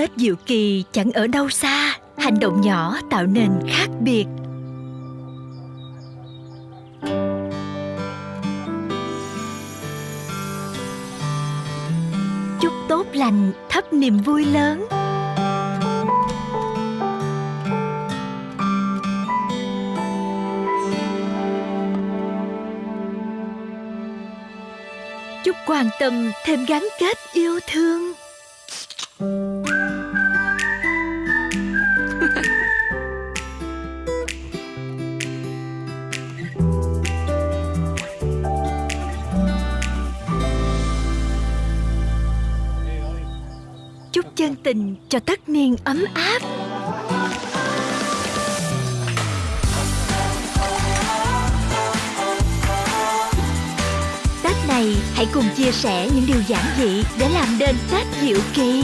Tết Diệu Kỳ chẳng ở đâu xa, Hành động nhỏ tạo nên khác biệt. Chúc tốt lành thắp niềm vui lớn. Chúc quan tâm thêm gắn kết yêu thương. Chân tình cho tất niên ấm áp. Tết này hãy cùng chia sẻ những điều giản dị để làm nên Tết diệu kỳ.